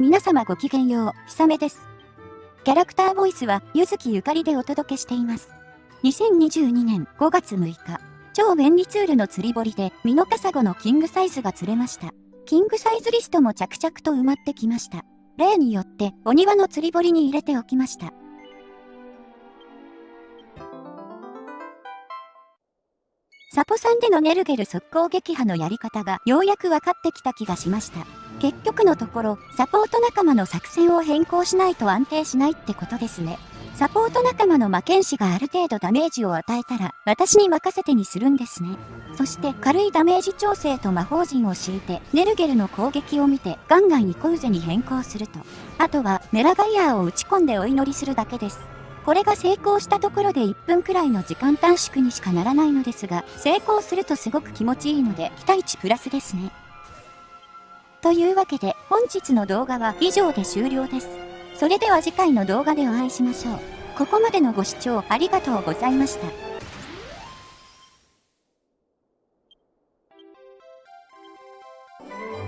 皆様ごきげんよう、ひさめです。キャラクターボイスは、ゆずきゆかりでお届けしています。2022年5月6日、超便利ツールの釣り堀で、ミノカサゴのキングサイズが釣れました。キングサイズリストも着々と埋まってきました。例によって、お庭の釣り堀に入れておきました。サポさんでのネルゲル速攻撃破のやり方がようやく分かってきた気がしました。結局のところ、サポート仲間の作戦を変更しないと安定しないってことですね。サポート仲間の魔剣士がある程度ダメージを与えたら、私に任せてにするんですね。そして軽いダメージ調整と魔法陣を敷いて、ネルゲルの攻撃を見て、ガンガンニコウゼに変更すると。あとは、メラガイアーを打ち込んでお祈りするだけです。これが成功したところで1分くらいの時間短縮にしかならないのですが、成功するとすごく気持ちいいので、期待値プラスですね。というわけで、本日の動画は以上で終了です。それでは次回の動画でお会いしましょう。ここまでのご視聴ありがとうございました。you